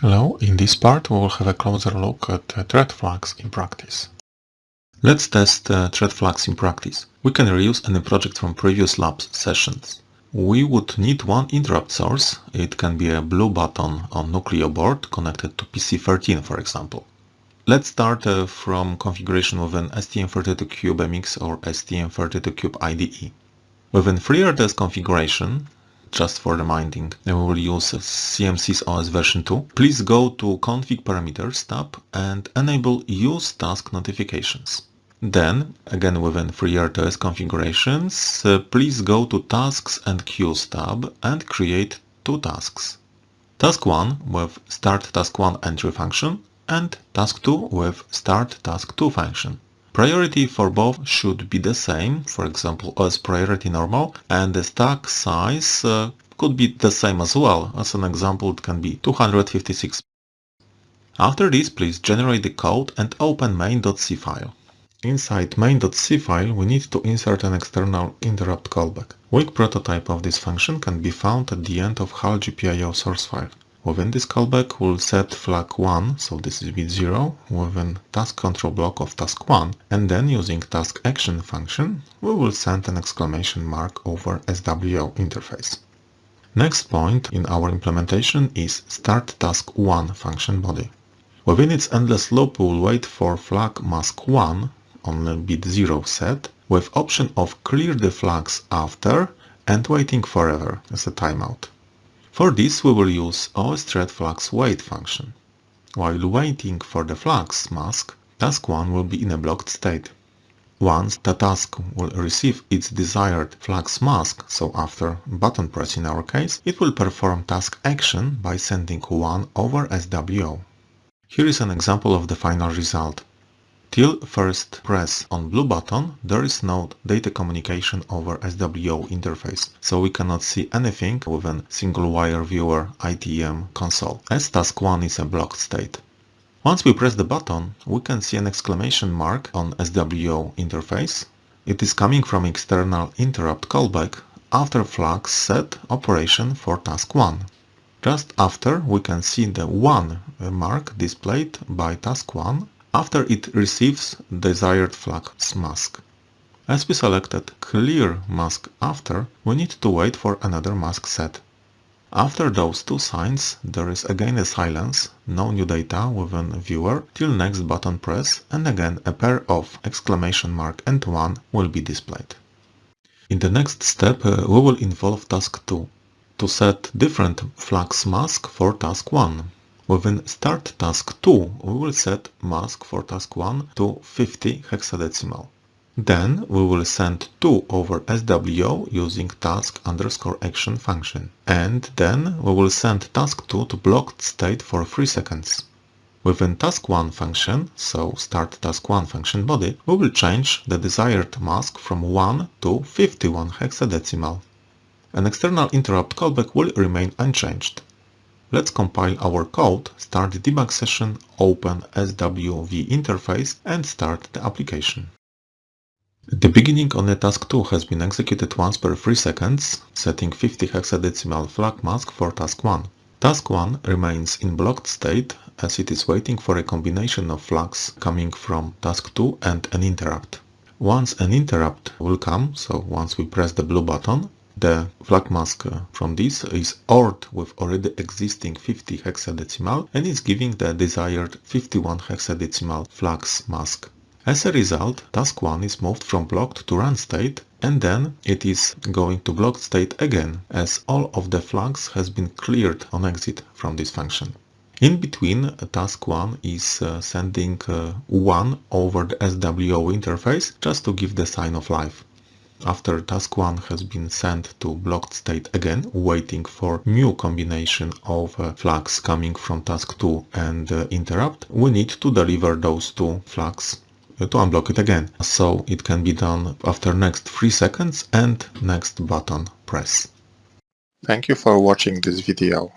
Hello, in this part we will have a closer look at uh, thread flags in practice. Let's test uh, thread flags in practice. We can reuse any project from previous labs sessions. We would need one interrupt source. It can be a blue button on Nucleo board connected to PC13 for example. Let's start uh, from configuration with an STM32Cube or STM32Cube IDE. Within FreeRTOS configuration, just for reminding, we will use CMSIS OS version 2. Please go to Config Parameters tab and enable Use Task Notifications. Then, again within FreeRTOS configurations, uh, please go to Tasks and Queues tab and create two tasks. Task 1 with Start Task 1 entry function and Task 2 with Start Task 2 function. Priority for both should be the same, for example as priority normal, and the stack size uh, could be the same as well. As an example, it can be 256. After this, please generate the code and open main.c file. Inside main.c file, we need to insert an external interrupt callback. Weak prototype of this function can be found at the end of HAL GPIO source file. Within this callback, we'll set flag 1, so this is bit 0, within task control block of task 1, and then using task action function, we will send an exclamation mark over SWO interface. Next point in our implementation is start task 1 function body. Within its endless loop, we will wait for flag mask 1 on bit 0 set, with option of clear the flags after and waiting forever as a timeout. For this we will use OSThreadFlags wait function. While waiting for the flags mask, task 1 will be in a blocked state. Once the task will receive its desired flags mask, so after button press in our case, it will perform task action by sending 1 over SWO. Here is an example of the final result. Till first press on blue button, there is no data communication over SWO interface, so we cannot see anything with a single wire viewer ITM console, as task 1 is a blocked state. Once we press the button, we can see an exclamation mark on SWO interface. It is coming from external interrupt callback after flag set operation for task 1. Just after we can see the 1 mark displayed by task 1 after it receives desired flags mask. As we selected clear mask after, we need to wait for another mask set. After those two signs, there is again a silence, no new data within viewer till next button press and again a pair of exclamation mark and 1 will be displayed. In the next step uh, we will involve task 2 to set different flags mask for task 1. Within start task 2, we will set mask for task 1 to 50 hexadecimal. Then we will send 2 over SWO using task underscore action function. And then we will send task 2 to blocked state for 3 seconds. Within task 1 function, so start task 1 function body, we will change the desired mask from 1 to 51 hexadecimal. An external interrupt callback will remain unchanged. Let's compile our code, start the debug session, open SWV interface and start the application. The beginning on the task 2 has been executed once per 3 seconds, setting 50 hexadecimal flag mask for task 1. Task 1 remains in blocked state as it is waiting for a combination of flags coming from task 2 and an interrupt. Once an interrupt will come, so once we press the blue button, the flag mask from this is ORed with already existing 50 hexadecimal and is giving the desired 51 hexadecimal flags mask. As a result, task 1 is moved from blocked to run state and then it is going to blocked state again as all of the flags has been cleared on exit from this function. In between, task 1 is uh, sending uh, 1 over the SWO interface just to give the sign of life. After task 1 has been sent to blocked state again, waiting for new combination of uh, flags coming from task 2 and uh, interrupt, we need to deliver those two flags uh, to unblock it again. So it can be done after next 3 seconds and next button press. Thank you for watching this video.